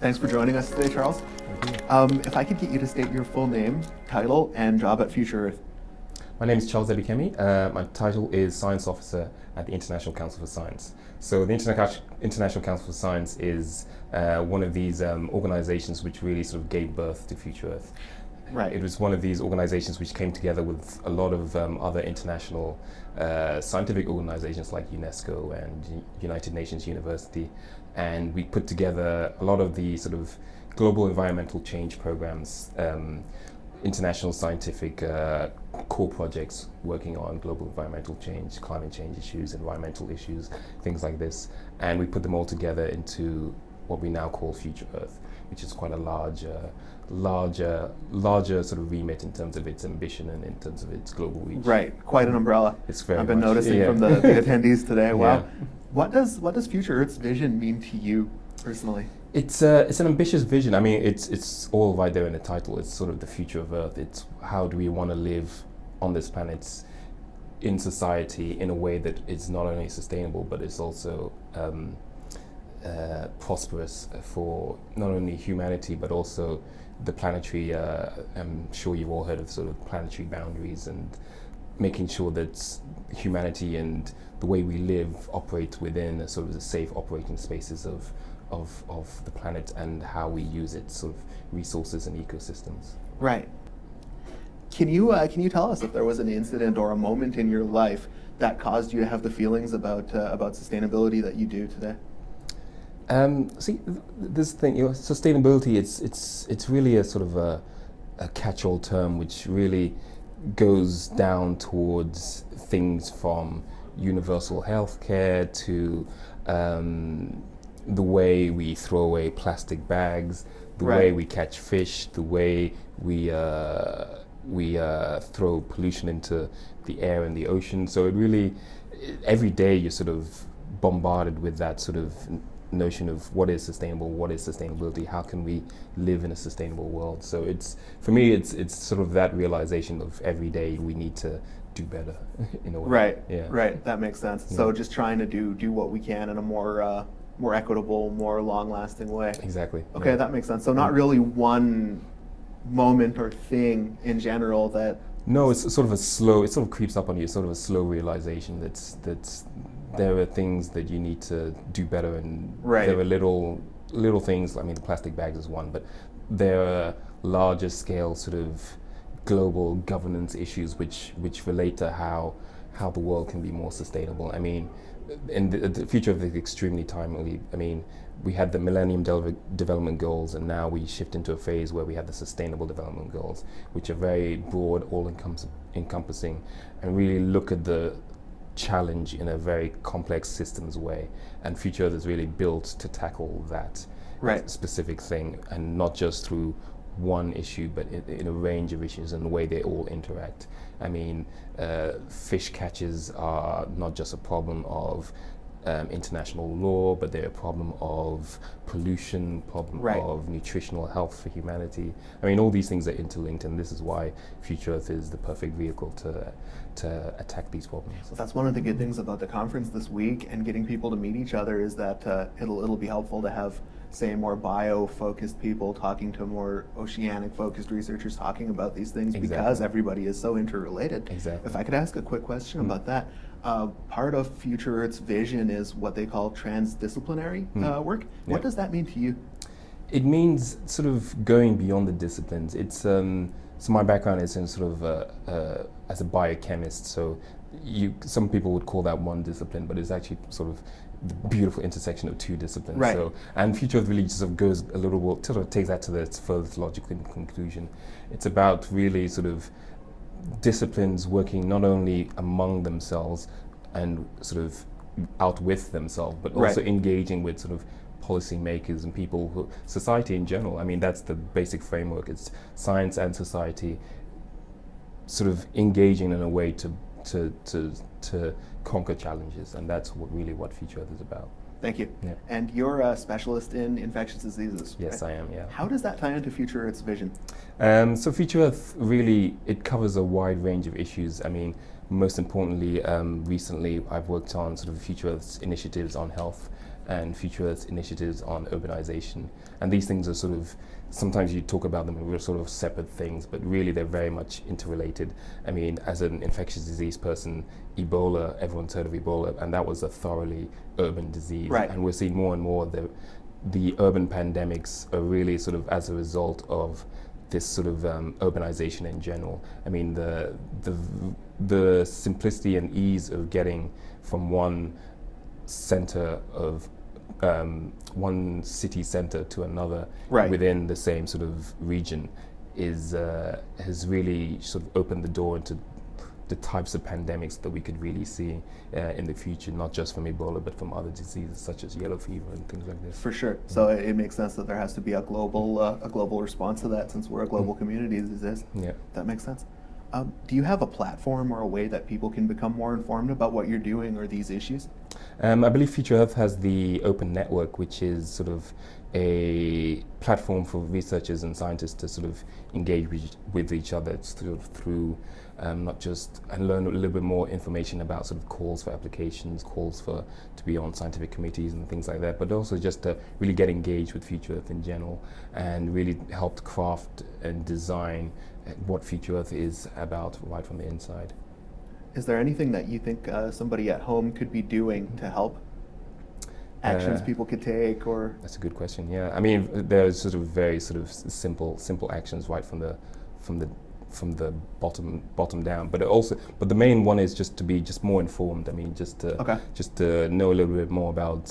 Thanks for joining us today, Charles. Um, if I could get you to state your full name, title, and job at Future Earth. My name is Charles Ebikeme. Uh, my title is Science Officer at the International Council for Science. So the Interna International Council for Science is uh, one of these um, organizations which really sort of gave birth to Future Earth. Right. It was one of these organizations which came together with a lot of um, other international uh, scientific organizations like UNESCO and United Nations University. And we put together a lot of the sort of global environmental change programs, um, international scientific uh, core projects working on global environmental change, climate change issues, environmental issues, things like this. And we put them all together into what we now call Future Earth, which is quite a large, uh, larger, larger sort of remit in terms of its ambition and in terms of its global reach. Right, quite an umbrella. It's very I've been much, noticing yeah. from the, the attendees today. Wow. Yeah. What does what does Future Earth's vision mean to you personally? It's uh, it's an ambitious vision. I mean, it's it's all right there in the title. It's sort of the future of Earth. It's how do we want to live on this planet in society in a way that is not only sustainable but it's also um, uh, prosperous for not only humanity but also the planetary. Uh, I'm sure you've all heard of sort of planetary boundaries and making sure that humanity and the way we live operate within a sort of the safe operating spaces of, of, of the planet and how we use its sort of resources and ecosystems. Right. Can you uh, can you tell us if there was an incident or a moment in your life that caused you to have the feelings about uh, about sustainability that you do today? Um, see, th this thing, you know, sustainability, it's, it's, it's really a sort of a, a catch-all term which really goes down towards things from universal health care to um, the way we throw away plastic bags, the Right. way we catch fish, the way we, uh, we uh, throw pollution into the air and the ocean. So it really, every day you're sort of bombarded with that sort of notion of what is sustainable, what is sustainability, how can we live in a sustainable world. So it's for me, it's it's sort of that realization of every day we need to do better in a way. Right. Yeah. Right. That makes sense. So just trying to do do what we can in a more uh, more equitable, more long-lasting way. Exactly. Okay, yeah. that makes sense. So not really one moment or thing in general that No, it's sort of a slow. It sort of creeps up on you. It's sort of a slow realization that's that's there are things that you need to do better, and Right. there are little little things. I mean, the plastic bags is one, but there are larger scale sort of global governance issues which which relate to how how the world can be more sustainable. I mean, in the, the Future Earth is extremely timely. I mean, we had the Millennium Dele- Development Goals, and now we shift into a phase where we have the Sustainable Development Goals, which are very broad, all-encompassing, and really look at the challenge in a very complex systems way. And Future Earth is really built to tackle that Right. specific thing, and not just through one issue, but in, in a range of issues and the way they all interact. I mean, uh, fish catches are not just a problem of um, international law, but they're a problem of pollution, problem Right. of nutritional health for humanity. I mean, all these things are interlinked, and this is why Future Earth is the perfect vehicle to to attack these problems. So, that's one of the good things about the conference this week and getting people to meet each other is that uh, it'll it'll be helpful to have say more bio-focused people talking to more oceanic-focused researchers talking about these things because everybody is so interrelated. Exactly. If I could ask a quick question about that, uh, part of Future Earth's vision is what they call transdisciplinary uh, work. What does that mean to you? It means sort of going beyond the disciplines. It's um, so my background is in sort of uh, uh, as a biochemist. So you some people would call that one discipline, but it's actually sort of beautiful intersection of two disciplines. Right. So and Future Earth really sort of goes a little bit sort of takes that to the furthest logical conclusion. It's about really sort of disciplines working not only among themselves and sort of out with themselves, but also Right. engaging with sort of policymakers and people who society in general. I mean, that's the basic framework. It's science and society sort of engaging in a way to to to to conquer challenges, and that's what really what Future Earth is about. Thank you. Yeah. And you're a specialist in infectious diseases. Yes, right? I am. Yeah. How does that tie into Future Earth's vision? Um, so Future Earth really it covers a wide range of issues. I mean, most importantly, um, recently I've worked on sort of Future Earth's initiatives on health and Future initiatives on urbanization. And these things are sort of, sometimes you talk about them as sort of separate things, but really they're very much interrelated. I mean, as an infectious disease person, Ebola, everyone's heard of Ebola, and that was a thoroughly urban disease. Right. And we're seeing more and more the, the urban pandemics are really sort of as a result of this sort of um, urbanization in general. I mean, the, the, the simplicity and ease of getting from one center of um, one city center to another Right. within the same sort of region is uh, has really sort of opened the door into the types of pandemics that we could really see uh, in the future, not just from Ebola, but from other diseases such as yellow fever and things like this. For sure. So it, it makes sense that there has to be a global uh, a global response to that since we're a global community as exist. Yeah. That makes sense. Um, do you have a platform or a way that people can become more informed about what you're doing or these issues? Um, I believe Future Earth has the Open Network, which is sort of a platform for researchers and scientists to sort of engage with, each other sort of through um, not just and learn a little bit more information about sort of calls for applications, calls for to be on scientific committees and things like that, but also just to really get engaged with Future Earth in general and really help craft and design what Future Earth is about right from the inside. Is there anything that you think uh, somebody at home could be doing to help? Actions Uh, people could take, or That's a good question. Yeah, I mean, there's sort of very sort of simple, simple actions right from the, from the, from the bottom, bottom down. But it also, but the main one is just to be just more informed. I mean, just to, Okay. just to know a little bit more about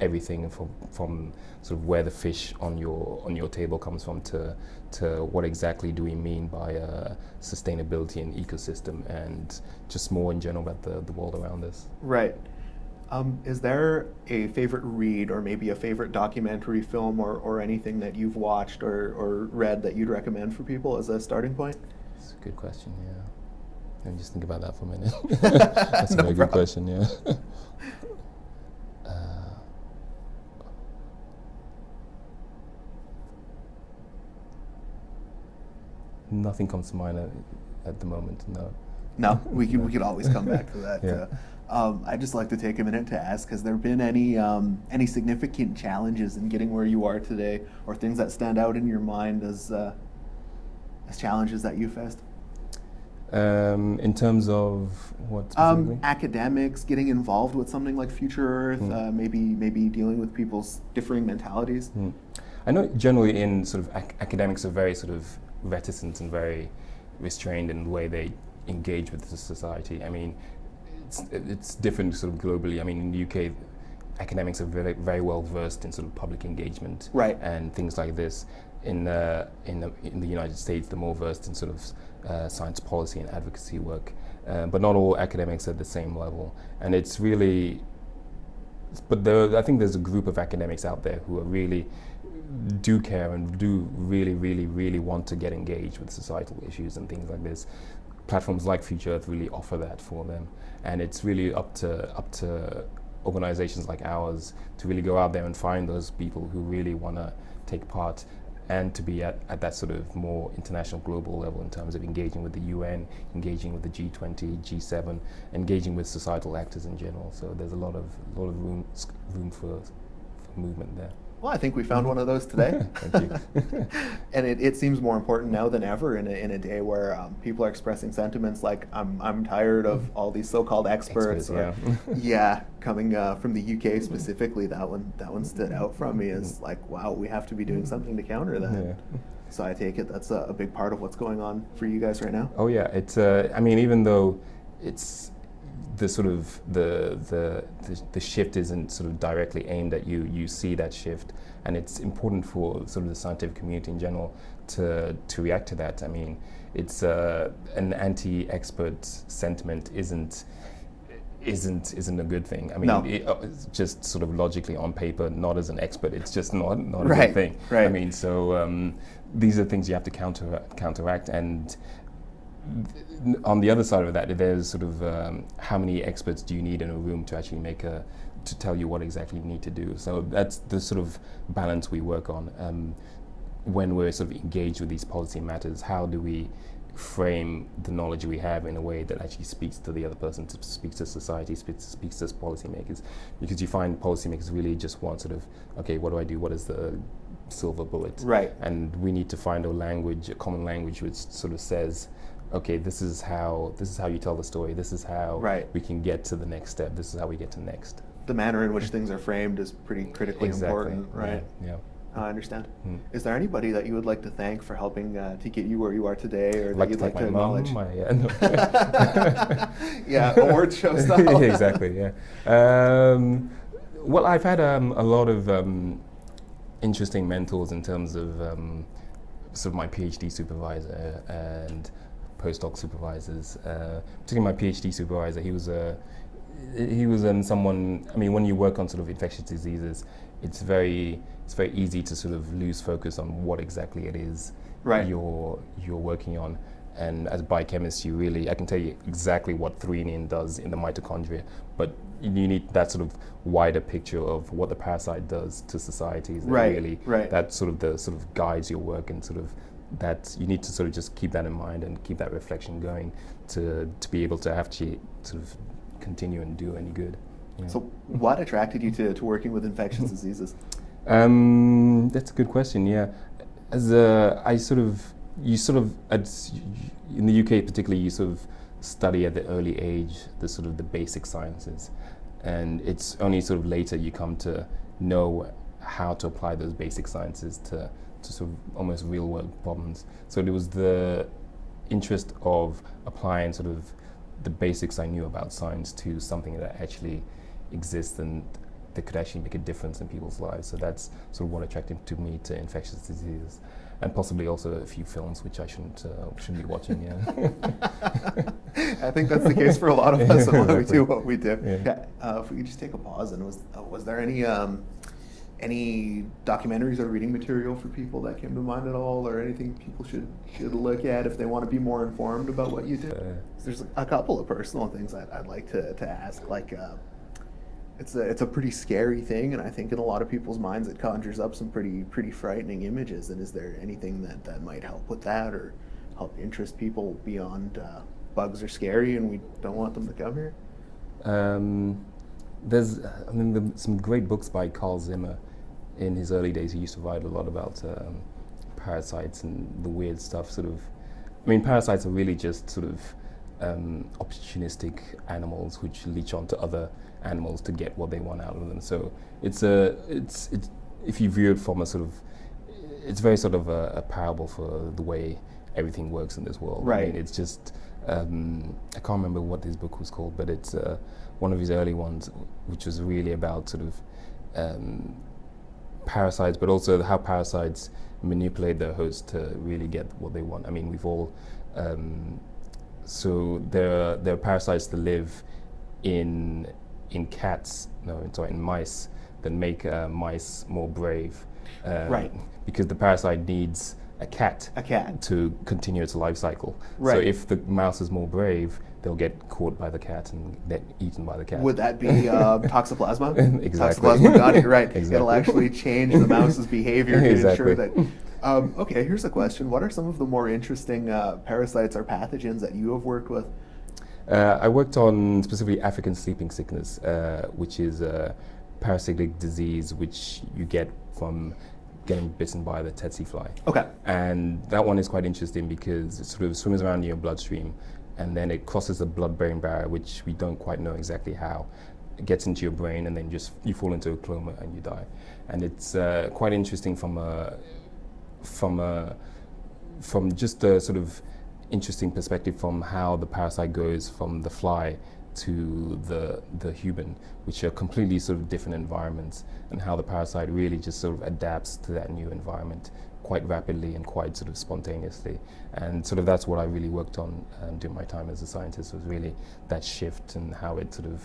everything from, from sort of where the fish on your on your table comes from to, to what exactly do we mean by uh, sustainability and ecosystem and just more in general about the, the world around us. right? Um, is there a favorite read, or maybe a favorite documentary, film, or, or anything that you've watched or, or read that you'd recommend for people as a starting point? It's a good question, yeah. Let me just think about that for a minute. That's No a very problem. good question, yeah. nothing comes to mind at, at the moment, no. No, we could we could always come back to that. Yeah. Uh, um, I'd just like to take a minute to ask: Has there been any um, any significant challenges in getting where you are today, or things that stand out in your mind as uh, as challenges that you faced? Um, in terms of what? Um, academics getting involved with something like Future Earth, Hmm. uh, maybe maybe dealing with people's differing mentalities. Mm. I know generally in sort of ac- academics are very sort of reticent and very restrained in the way they engage with the society. I mean, it's, it's different sort of globally. I mean, in the UK, academics are very, very well versed in sort of public engagement Right. and things like this. In, uh, in, the, in the United States, they're more versed in sort of uh, science policy and advocacy work. Uh, but not all academics are at the same level. And it's really but there, I think there's a group of academics out there who are really do care and do really, really, really want to get engaged with societal issues and things like this. Platforms like Future Earth really offer that for them, and it's really up to up to organizations like ours to really go out there and find those people who really want to take part and to be at, at that sort of more international global level in terms of engaging with the UN, engaging with the G20, G7, engaging with societal actors in general. So there's a lot of lot of room room for, for movement there. Well, I think we found one of those today. And it, it seems more important now than ever in a, in a day where um, people are expressing sentiments like I'm, I'm tired of all these so-called experts, Experts, or, yeah coming uh, from the UK specifically that one that one stood out from me as like wow we have to be doing something to counter that Yeah. so I take it that's a, a big part of what's going on for you guys right now Oh yeah, it's. Uh, I mean, even though it's the sort of the, the the the shift isn't sort of directly aimed at you, you see that shift, and it's important for sort of the scientific community in general to to react to that. I mean, it's uh, an anti-expert sentiment isn't isn't isn't a good thing. I mean, No. it, uh, it's just sort of logically on paper, not as an expert, it's just not not a Right, good thing. I right. mean, so um, these are things you have to counter counteract and on the other side of that, there's sort of um, how many experts do you need in a room to actually make a to tell you what exactly you need to do. So that's the sort of balance we work on um, when we're sort of engaged with these policy matters. How do we frame the knowledge we have in a way that actually speaks to the other person, speaks to society, speaks, speaks to policymakers. Because you find policymakers really just want sort of, okay, what do I do? What is the silver bullet? Right. And we need to find a language, a common language, which sort of says, okay, this is how this is how you tell the story. This is how right. we can get to the next step. This is how we get to next. The manner in which things are framed is pretty critically exactly. important, right? Yeah. yeah. I understand. Hmm. Is there anybody that you would like to thank for helping uh, to get you where you are today, or like that you'd to like to acknowledge? Mom, my, uh, no. yeah, award show style. exactly. Yeah. Um, well, I've had um, a lot of um, interesting mentors in terms of um, sort of my PhD supervisor and postdoc supervisors. Uh, particularly my PhD supervisor, he was a he was um, someone. I mean, when you work on sort of infectious diseases, it's very it's very easy to sort of lose focus on what exactly it is right. you're you're working on. And as a biochemist, you really I can tell you exactly what threonine does in the mitochondria, but you need that sort of wider picture of what the parasite does to societies. Right. Really, right. That sort of the sort of guides your work and sort of that you need to sort of just keep that in mind and keep that reflection going to to be able to actually sort of continue and do any good. Yeah. So, what attracted you to, to working with infectious diseases? Um, that's a good question. Yeah, as a, I sort of you sort of at, in the UK particularly you sort of study at the early age the sort of the basic sciences, and it's only sort of later you come to know how to apply those basic sciences to to sort of almost real world problems. So it was the interest of applying sort of the basics I knew about science to something that actually exists and that could actually make a difference in people's lives. So that's sort of what attracted to me to infectious diseases, and possibly also a few films which I shouldn't uh, shouldn't be watching. Yeah, I think that's the case for a lot of us when we do what we do. Yeah. yeah. Uh, if we could just take a pause, and was uh, was there any um, any documentaries or reading material for people that came to mind at all, or anything people should should look at if they want to be more informed about what you do? Uh, There's a couple of personal things I'd, I'd like to, to ask, like. Uh, it's a it's a pretty scary thing, and I think in a lot of people's minds it conjures up some pretty pretty frightening images. And is there anything that that might help with that, or help interest people beyond uh, bugs are scary and we don't want them to come here? Um, there's I mean the, some great books by Carl Zimmer. In his early days, he used to write a lot about um, parasites and the weird stuff. Sort of, I mean, parasites are really just sort of um, opportunistic animals which leech onto other animals to get what they want out of them. So it's a it's it's if you view it from a sort of it's very sort of a, a parable for the way everything works in this world. Right. I mean, it's just um, I can't remember what his book was called, but it's uh, one of his early ones, which was really about sort of um, parasites, but also how parasites manipulate their host to really get what they want. I mean, we've all um, so there are, there are parasites that live in in cats, no, sorry, in mice that make uh, mice more brave. Um, right. Because the parasite needs a cat. A cat. To continue its life cycle. Right. So if the mouse is more brave, they'll get caught by the cat and get eaten by the cat. Would that be uh, toxoplasma? exactly. Toxoplasma got it right. exactly. It'll actually change the mouse's behavior to exactly. ensure that. Um, okay, here's a question. What are some of the more interesting uh, parasites or pathogens that you have worked with? Uh, I worked on specifically African sleeping sickness, uh, which is a parasitic disease which you get from getting bitten by the tsetse fly. Okay. And that one is quite interesting because it sort of swims around in your bloodstream and then it crosses the blood-brain barrier, which we don't quite know exactly how. It gets into your brain and then just you fall into a coma and you die. And it's uh, quite interesting from a, from a, from just a sort of interesting perspective from how the parasite goes from the fly to the the human, which are completely sort of different environments, and how the parasite really just sort of adapts to that new environment quite rapidly and quite sort of spontaneously. And sort of that's what I really worked on um, during my time as a scientist was really that shift and how it sort of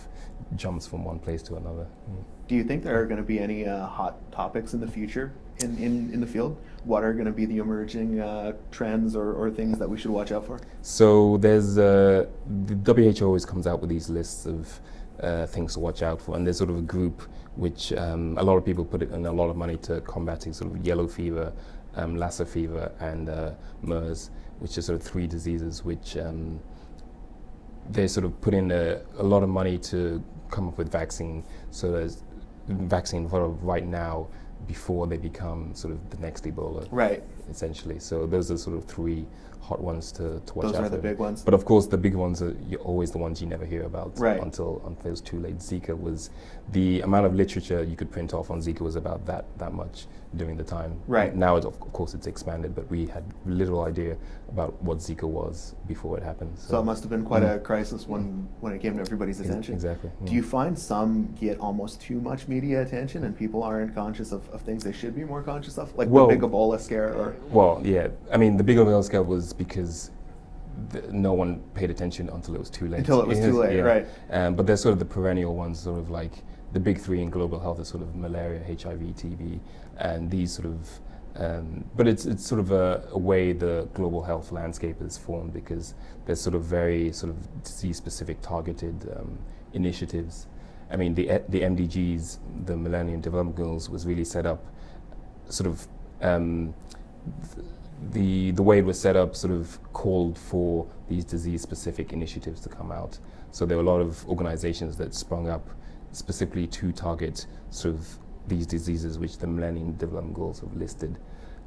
jumps from one place to another. Mm. Do you think there are going to be any uh, hot topics in the future in, in, in the field? What are going to be the emerging uh, trends or, or things that we should watch out for? So there's uh, the WHO always comes out with these lists of uh, things to watch out for, and there's sort of a group which um, a lot of people put in a lot of money to combating sort of yellow fever um, Lassa fever, and uh, MERS, which are sort of three diseases which um, they sort of put in a, a, lot of money to come up with vaccine. So there's vaccine for right now before they become sort of the next Ebola. Right. Essentially. So those are sort of three hot ones to, to watch Those out are the for. big ones. But of course, the big ones are always the ones you never hear about Right. until until it's too late. Zika was the amount of literature you could print off on Zika was about that that much during the time. Right. Now, it, of course, it's expanded, but we had little idea about what Zika was before it happened. So it must have been quite a Mm. crisis when, when it came to everybody's attention. Exactly. Do you find some get almost too much media attention and people aren't conscious of, of things they should be more conscious of? Like Well- the big Ebola scare or Well, yeah. I mean, the big Ebola scare was because no one paid attention until it was too late. Until it was too late, yeah. right. Um, but there's sort of the perennial ones, sort of like the big three in global health is sort of malaria, HIV, TB, and these sort of. Um, but it's it's sort of a, a way the global health landscape is formed because there's sort of very sort of disease-specific targeted um, initiatives. I mean, the the MDGs, the Millennium Development Goals, was really set up, sort of. Um, the the way it was set up sort of called for these disease specific initiatives to come out. So there were a lot of organizations that sprung up specifically to target sort of these diseases which the Millennium Development Goals have listed.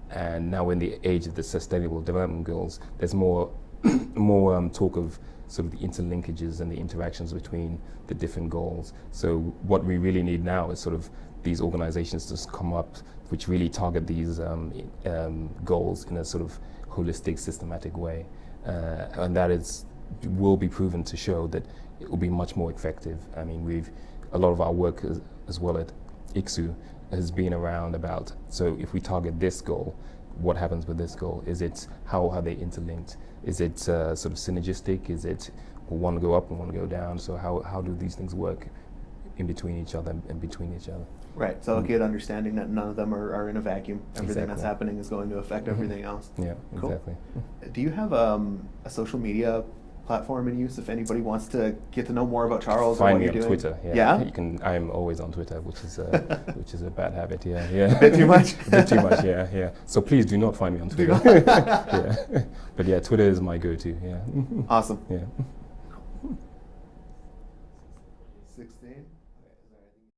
And now in the age of the Sustainable Development Goals, there's more more um, talk of sort of the interlinkages and the interactions between the different goals. So what we really need now is sort of these organizations to come up which really target these um, um, goals in a sort of holistic, systematic way. Uh, and that is will be proven to show that it will be much more effective. I mean, we've a lot of our work as, as well at ICSU has been around about so if we target this goal, what happens with this goal? Is it how are they interlinked? Is it uh, sort of synergistic? Is it one go up and one go down? So how, how do these things work in between each other and between each other? right. So a good understanding that none of them are, are in a vacuum. Everything that's happening is going to affect Mhm. everything else. Yeah, Cool. exactly. Do you have um, a social media platform in use if anybody wants to get to know more about Charles Find or what me you're on doing? Twitter. Yeah, Yeah? you can. I am always on Twitter, which is uh, which is a bad habit. Yeah, yeah. A bit too much? a bit too much. Yeah, yeah. So please do not find me on Twitter. yeah, but yeah, Twitter is my go-to. Yeah, Awesome. yeah.